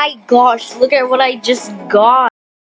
my gosh, look at what I just got.